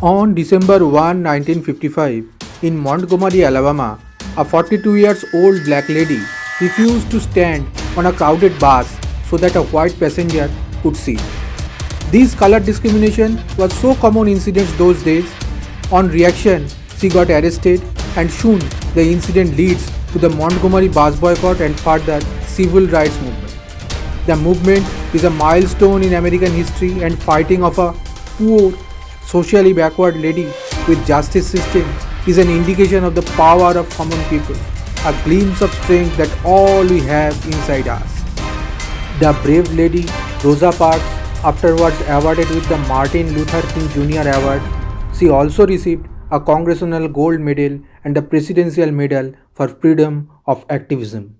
On December 1, 1955, in Montgomery, Alabama, a 42 years old black lady refused to stand on a crowded bus so that a white passenger could sit. This color discrimination was so common incident those days. On reaction, she got arrested and soon the incident leads to the Montgomery bus boycott and further civil rights movement. The movement is a milestone in American history and fighting of a poor, socially backward lady with justice system is an indication of the power of common people, a glimpse of strength that all we have inside us. The brave lady Rosa Parks, afterwards awarded with the Martin Luther King Jr. Award, she also received a Congressional Gold Medal and a Presidential Medal for Freedom of Activism.